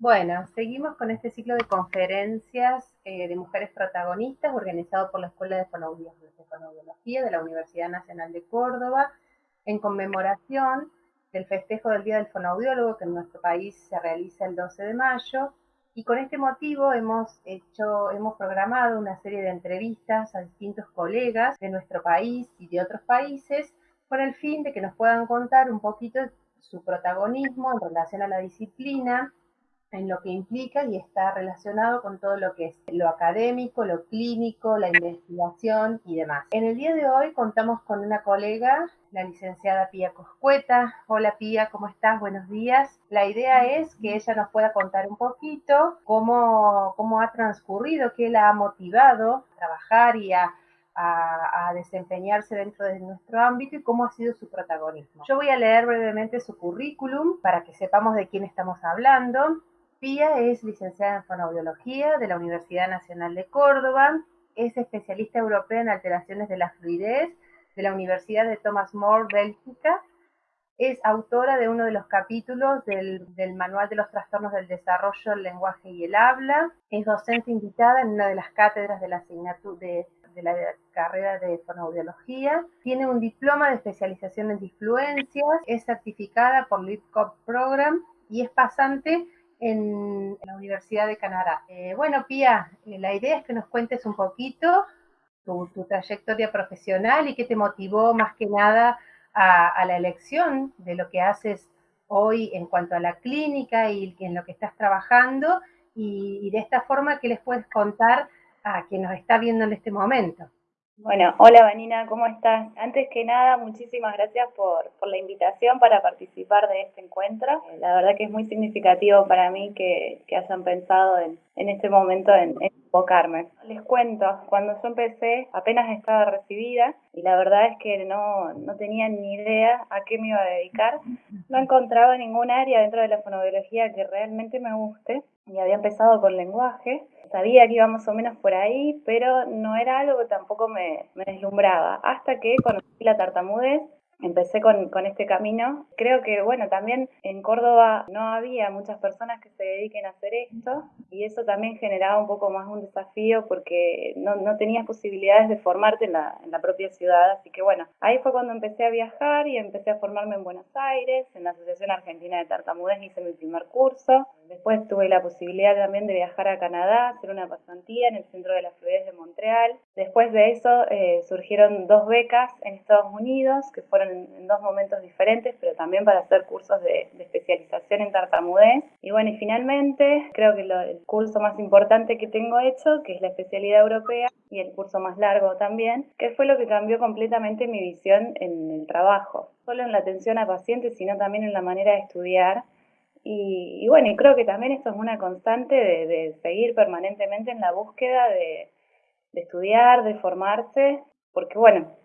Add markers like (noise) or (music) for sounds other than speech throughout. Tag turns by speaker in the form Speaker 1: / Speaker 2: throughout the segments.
Speaker 1: Bueno, seguimos con este ciclo de conferencias eh, de mujeres protagonistas organizado por la Escuela de Fonoaudiología de la Universidad Nacional de Córdoba en conmemoración del festejo del Día del Fonoaudiólogo que en nuestro país se realiza el 12 de mayo. Y con este motivo hemos hecho, hemos programado una serie de entrevistas a distintos colegas de nuestro país y de otros países con el fin de que nos puedan contar un poquito su protagonismo en relación a la disciplina en lo que implica y está relacionado con todo lo que es lo académico, lo clínico, la investigación y demás. En el día de hoy contamos con una colega, la licenciada Pía Coscueta. Hola Pía, ¿cómo estás? Buenos días. La idea es que ella nos pueda contar un poquito cómo, cómo ha transcurrido, qué la ha motivado a trabajar y a a, desempeñarse dentro de nuestro ámbito y cómo ha sido su protagonismo. Yo voy a leer brevemente su currículum para que sepamos de quién estamos hablando. Pía es licenciada en fonoaudiología de la Universidad Nacional de Córdoba, es especialista europea en alteraciones de la fluidez de la Universidad de Thomas More, Bélgica, es autora de uno de los capítulos del, Manual de los Trastornos del Desarrollo, el Lenguaje y el Habla, es docente invitada en una de las cátedras de la asignatura de, la carrera de fonoaudiología, tiene un diploma de especialización en disfluencias, es certificada por LeadCop Program y es pasante en la Universidad de Canadá. Eh, bueno, Pía, eh, la idea es que nos cuentes un poquito tu, trayectoria profesional y qué te motivó más que nada a, la elección de lo que haces hoy en cuanto a la clínica y en lo que estás trabajando y, y de esta forma, ¿qué les puedes contar a quien nos está viendo en este momento?
Speaker 2: Bueno, hola Vanina, ¿cómo estás? Antes que nada, muchísimas gracias por, por la invitación para participar de este encuentro. Eh, la verdad que es muy significativo para mí que, que hayan pensado en, en este momento en, en. Les cuento, cuando yo empecé apenas estaba recibida y la verdad es que no, no tenía ni idea a qué me iba a dedicar. No encontraba ningún área dentro de la fonobiología que realmente me guste y había empezado con lenguaje sabía que iba más o menos por ahí, pero no era algo que tampoco me, me deslumbraba. Hasta que conocí la tartamudez empecé con, con, este camino. Creo que, bueno, también en Córdoba no había muchas personas que se dediquen a hacer esto y eso también generaba un poco más un desafío porque no, no tenías posibilidades de formarte en la, en la, propia ciudad. Así que, bueno, ahí fue cuando empecé a viajar y empecé a formarme en Buenos Aires, en la Asociación Argentina de Tartamudez hice mi primer curso. Después tuve la posibilidad también de viajar a Canadá, hacer una pasantía en el Centro de la Fluidez de Montreal. Después de eso eh, surgieron dos becas en Estados Unidos que fueron en, dos momentos diferentes, pero también para hacer cursos de, especialización en tartamudez. Y bueno, y finalmente creo que el curso más importante que tengo hecho, que es la especialidad europea, y el curso más largo también, que fue lo que cambió completamente mi visión en el trabajo, solo en la atención a pacientes, sino también en la manera de estudiar. Y, bueno, y creo que también esto es una constante de, seguir permanentemente en la búsqueda de, de estudiar, de formarse, porque bueno,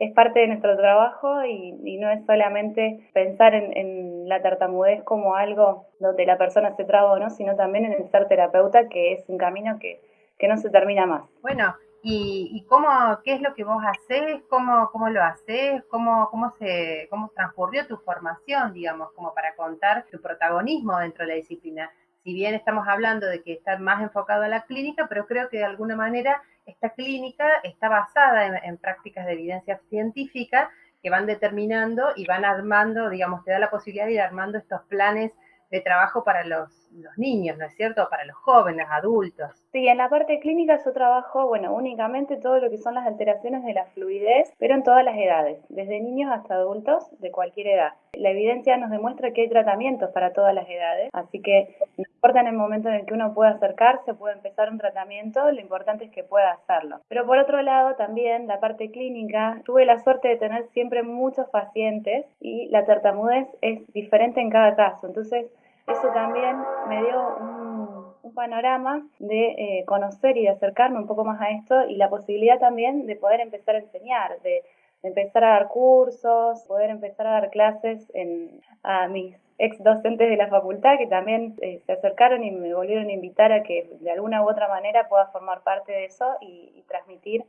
Speaker 2: es parte de nuestro trabajo y, no es solamente pensar en, la tartamudez como algo donde la persona se traba o no, sino también en el ser terapeuta, que es un camino que, no se termina más.
Speaker 1: Bueno, ¿y, cómo, qué es lo que vos haces? ¿Cómo, cómo lo haces? ¿Cómo, cómo, se, ¿Cómo transcurrió tu formación, digamos, como para contar tu protagonismo dentro de la disciplina? Si bien estamos hablando de que está más enfocado a la clínica, pero creo que de alguna manera esta clínica está basada en, prácticas de evidencia científica que van determinando y van armando, digamos, te da la posibilidad de ir armando estos planes de trabajo para los, niños, ¿no es cierto? Para los jóvenes, adultos.
Speaker 2: Sí, en la parte clínica yo trabajo, bueno, únicamente todo lo que son las alteraciones de la fluidez, pero en todas las edades, desde niños hasta adultos de cualquier edad. La evidencia nos demuestra que hay tratamientos para todas las edades, así que importa en el momento en el que uno pueda acercarse, puede empezar un tratamiento, lo importante es que pueda hacerlo. Pero por otro lado, también la parte clínica, tuve la suerte de tener siempre muchos pacientes y la tartamudez es diferente en cada caso, entonces eso también me dio un, panorama de eh, conocer y de acercarme un poco más a esto y la posibilidad también de poder empezar a enseñar, de, empezar a dar cursos, poder empezar a dar clases en, a mis ex docentes de la facultad que también eh, se acercaron y me volvieron a invitar a que de alguna u otra manera pueda formar parte de eso y, transmitir.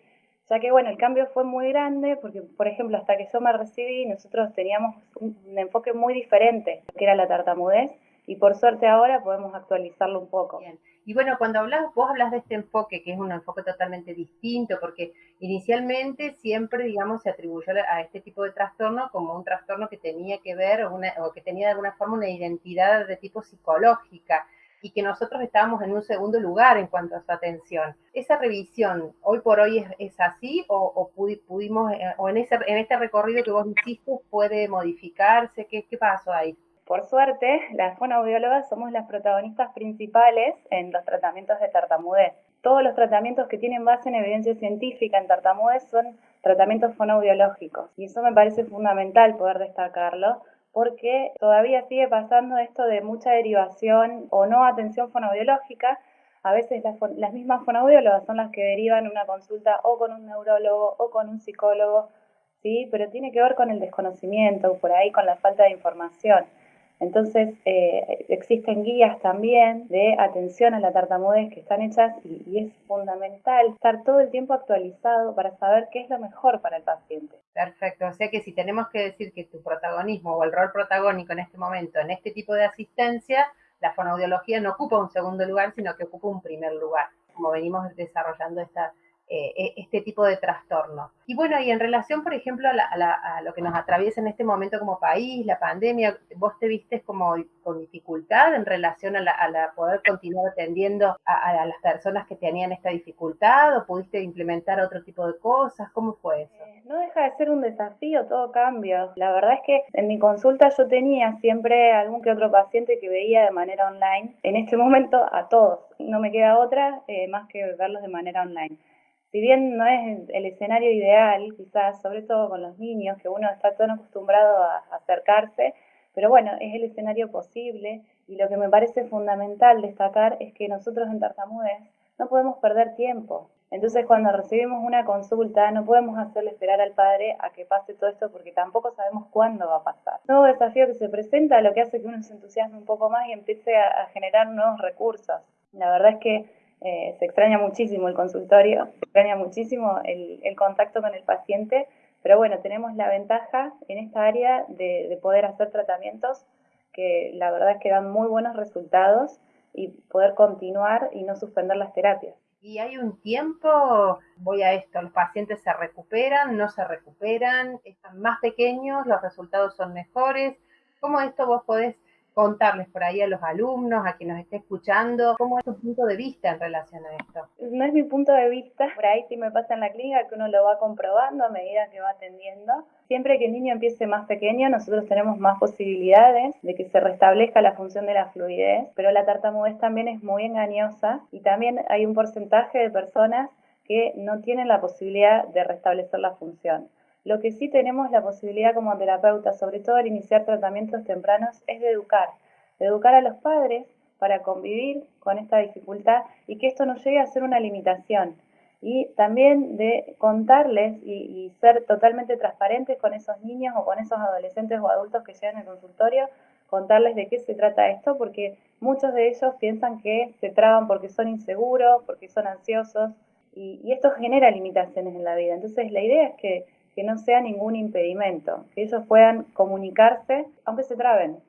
Speaker 2: Ya que bueno, el cambio fue muy grande porque, por ejemplo, hasta que yo me recibí, nosotros teníamos un, enfoque muy diferente, que era la tartamudez, y por suerte ahora podemos actualizarlo un poco.
Speaker 1: Y bueno, cuando hablas, vos hablas de este enfoque, que es un enfoque totalmente distinto, porque inicialmente siempre, digamos, se atribuyó a este tipo de trastorno como un trastorno que tenía que ver o que tenía de alguna forma una identidad de tipo psicológica y que nosotros estábamos en un segundo lugar en cuanto a su atención. ¿Esa revisión hoy por hoy es, así o, pudimos, eh, o en, ese, en este recorrido que vos hiciste puede modificarse? ¿Qué, qué pasó ahí?
Speaker 2: Por suerte, las fonoaudiólogas somos las protagonistas principales en los tratamientos de tartamudez. Todos los tratamientos que tienen base en evidencia científica en tartamudez son tratamientos fonoaudiológicos. Y eso me parece fundamental poder destacarlo, porque todavía sigue pasando esto de mucha derivación o no atención fonoaudiológica. A veces las, mismas fonoaudiólogas son las que derivan una consulta o con un neurólogo o con un psicólogo, ¿sí? pero tiene que ver con el desconocimiento, por ahí con la falta de información. Entonces, eh, existen guías también de atención a la tartamudez que están hechas y, y, es fundamental estar todo el tiempo actualizado para saber qué es lo mejor para el paciente.
Speaker 1: Perfecto, o sea que si tenemos que decir que tu protagonismo o el rol protagónico en este momento, en este tipo de asistencia, la fonoaudiología no ocupa un segundo lugar, sino que ocupa un primer lugar, como venimos desarrollando esta eh, e, este tipo de trastornos. Y bueno, y en relación, por ejemplo, a, lo que nos atraviesa en este momento como país, la pandemia, ¿vos te viste como con dificultad en relación a, la, poder continuar atendiendo a, las personas que tenían esta dificultad o pudiste implementar otro tipo de cosas? ¿Cómo fue eso?
Speaker 2: Eh, no deja de ser un desafío, todo cambia. La verdad es que en mi consulta yo tenía siempre algún que otro paciente que veía de manera online. En este momento a todos. No me queda otra eh, más que verlos de manera online si bien no es el escenario ideal, quizás, sobre todo con los niños, que uno está tan acostumbrado a acercarse, pero bueno, es el escenario posible y lo que me parece fundamental destacar es que nosotros en Tartamudez no podemos perder tiempo. Entonces, cuando recibimos una consulta, no podemos hacerle esperar al padre a que pase todo esto porque tampoco sabemos cuándo va a pasar. Nuevo desafío que se presenta, lo que hace que uno se entusiasme un poco más y empiece a generar nuevos recursos. La verdad es que eh, se extraña muchísimo el consultorio, se extraña muchísimo el, contacto con el paciente, pero bueno, tenemos la ventaja en esta área de, poder hacer tratamientos que la verdad es que dan muy buenos resultados y poder continuar y no suspender las terapias.
Speaker 1: Y hay un tiempo, voy a esto, los pacientes se recuperan, no se recuperan, están más pequeños, los resultados son mejores. ¿Cómo esto vos podés contarles por ahí a los alumnos, a quien nos esté escuchando, cómo es tu punto de vista en relación a esto.
Speaker 2: No es mi punto de vista, por ahí sí me pasa en la clínica que uno lo va comprobando a medida que va atendiendo. Siempre que el niño empiece más pequeño, nosotros tenemos más posibilidades de que se restablezca la función de la fluidez, pero la tartamudez también es muy engañosa y también hay un porcentaje de personas que no tienen la posibilidad de restablecer la función. Lo que sí tenemos la posibilidad como terapeuta, sobre todo al iniciar tratamientos tempranos, es de educar, de educar a los padres para convivir con esta dificultad y que esto no llegue a ser una limitación. Y también de contarles y, ser totalmente transparentes con esos niños o con esos adolescentes o adultos que llegan al consultorio, contarles de qué se trata esto, porque muchos de ellos piensan que se traban porque son inseguros, porque son ansiosos, y esto genera limitaciones en la vida. Entonces la idea es que que no sea ningún impedimento, que ellos puedan comunicarse, aunque se traben,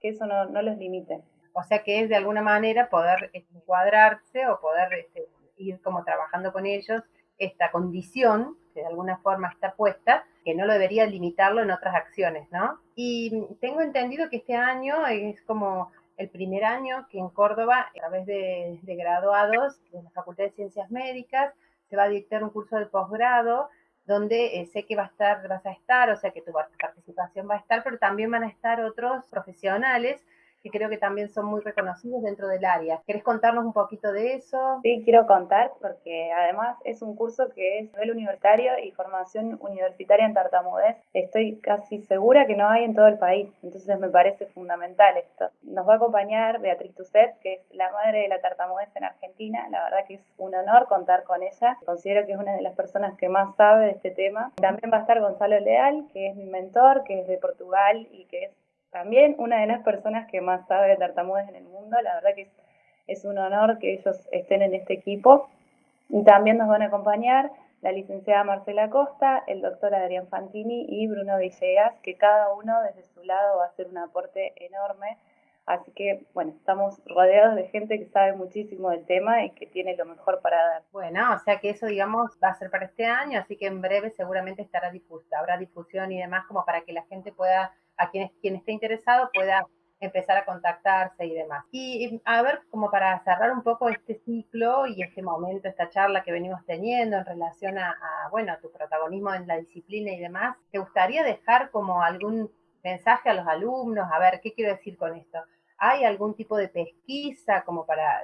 Speaker 2: que eso no, los limite.
Speaker 1: O sea que es de alguna manera poder encuadrarse o poder este, ir como trabajando con ellos esta condición que de alguna forma está puesta, que no lo debería limitarlo en otras acciones, ¿no? Y tengo entendido que este año es como el primer año que en Córdoba, a través de, de graduados de la Facultad de Ciencias Médicas, se va a dictar un curso de posgrado donde eh, sé que va a estar, vas a estar, o sea que tu participación va a estar, pero también van a estar otros profesionales que creo que también son muy reconocidos dentro del área. ¿Querés contarnos un poquito de eso?
Speaker 2: Sí, quiero contar porque además es un curso que es nivel universitario y formación universitaria en tartamudez. Estoy casi segura que no hay en todo el país, entonces me parece fundamental esto. Nos va a acompañar Beatriz Tusset, que es la madre de la tartamudez en Argentina. La verdad que es un honor contar con ella. Considero que es una de las personas que más sabe de este tema. También va a estar Gonzalo Leal, que es mi mentor, que es de Portugal y que es también una de las personas que más sabe de tartamudez en el mundo. La verdad que es, un honor que ellos estén en este equipo. Y también nos van a acompañar la licenciada Marcela Costa, el doctor Adrián Fantini y Bruno Villegas, que cada uno desde su lado va a hacer un aporte enorme Así que, bueno, estamos rodeados de gente que sabe muchísimo del tema y que tiene lo mejor para dar.
Speaker 1: Bueno, o sea que eso, digamos, va a ser para este año, así que en breve seguramente estará difusa, habrá difusión y demás como para que la gente pueda, a quien, quien esté interesado, pueda empezar a contactarse y demás. Y a ver, como para cerrar un poco este ciclo y este momento, esta charla que venimos teniendo en relación a, a bueno, a tu protagonismo en la disciplina y demás, ¿te gustaría dejar como algún mensaje a los alumnos? A ver, ¿qué quiero decir con esto? ¿Hay algún tipo de pesquisa como para,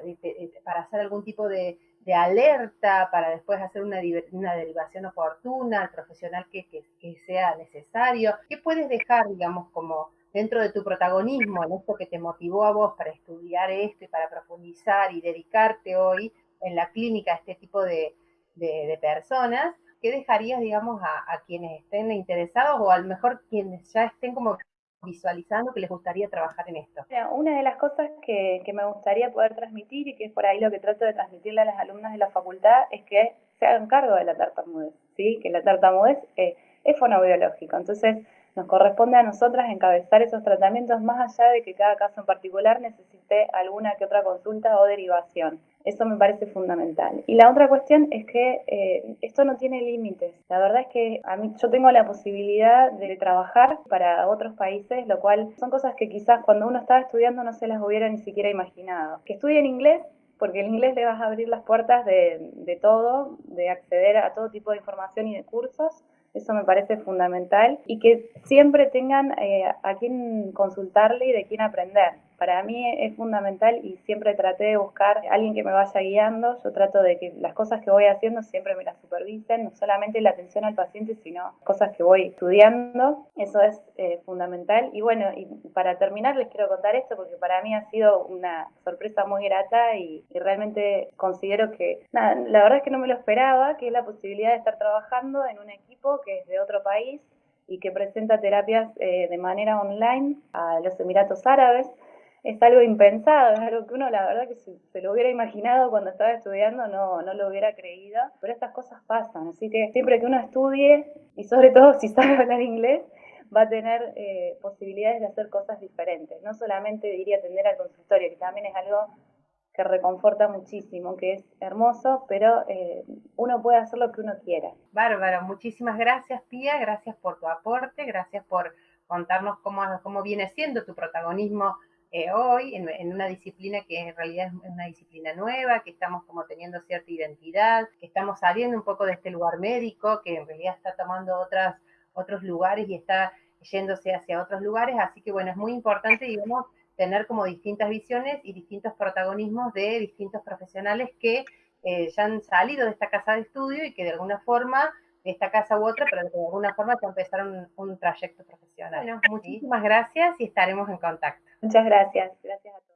Speaker 1: para hacer algún tipo de, alerta, para después hacer una, una derivación oportuna al profesional que, que, sea necesario? ¿Qué puedes dejar, digamos, como dentro de tu protagonismo, en esto que te motivó a vos para estudiar esto y para profundizar y dedicarte hoy en la clínica a este tipo de, de personas? ¿Qué dejarías, digamos, a, a, quienes estén interesados o a lo mejor quienes ya estén como visualizando que les gustaría trabajar en esto?
Speaker 2: Una de las cosas que, me gustaría poder transmitir y que es por ahí lo que trato de transmitirle a las alumnas de la facultad es que se hagan cargo de la tartamudez, ¿sí? que la tartamudez eh, es fonobiológico. Entonces, nos corresponde a nosotras encabezar esos tratamientos más allá de que cada caso en particular necesite alguna que otra consulta o derivación. Eso me parece fundamental. Y la otra cuestión es que eh, esto no tiene límites. La verdad es que a mí yo tengo la posibilidad de trabajar para otros países, lo cual son cosas que quizás cuando uno estaba estudiando no se las hubiera ni siquiera imaginado. Que estudien inglés porque el inglés le vas a abrir las puertas de, todo, de acceder a todo tipo de información y de cursos eso me parece fundamental y que siempre tengan eh, a quién consultarle y de quién aprender para mí es fundamental y siempre traté de buscar a alguien que me vaya guiando. Yo trato de que las cosas que voy haciendo siempre me las supervisen, no solamente la atención al paciente, sino cosas que voy estudiando. Eso es eh, fundamental. Y bueno, y para terminar les quiero contar esto porque para mí ha sido una sorpresa muy grata y, realmente considero que, nada, la verdad es que no me lo esperaba, que es la posibilidad de estar trabajando en un equipo que es de otro país y que presenta terapias eh, de manera online a los Emiratos Árabes es algo impensado, es algo que uno la verdad que si se lo hubiera imaginado cuando estaba estudiando no, no lo hubiera creído, pero estas cosas pasan, así que siempre que uno estudie y sobre todo si sabe (laughs) hablar inglés, va a tener eh, posibilidades de hacer cosas diferentes, no solamente diría atender al consultorio, que también es algo que reconforta muchísimo, que es hermoso, pero eh, uno puede hacer lo que uno quiera.
Speaker 1: Bárbaro, muchísimas gracias Pía, gracias por tu aporte, gracias por contarnos cómo, cómo viene siendo tu protagonismo eh, hoy en, una disciplina que en realidad es una disciplina nueva, que estamos como teniendo cierta identidad, que estamos saliendo un poco de este lugar médico, que en realidad está tomando otras, otros lugares y está yéndose hacia otros lugares. Así que bueno, es muy importante, digamos, tener como distintas visiones y distintos protagonismos de distintos profesionales que eh, ya han salido de esta casa de estudio y que de alguna forma esta casa u otra, pero de alguna forma ya empezaron un, un trayecto profesional. Bueno, muchísimas gracias y estaremos en contacto.
Speaker 2: Muchas gracias. gracias.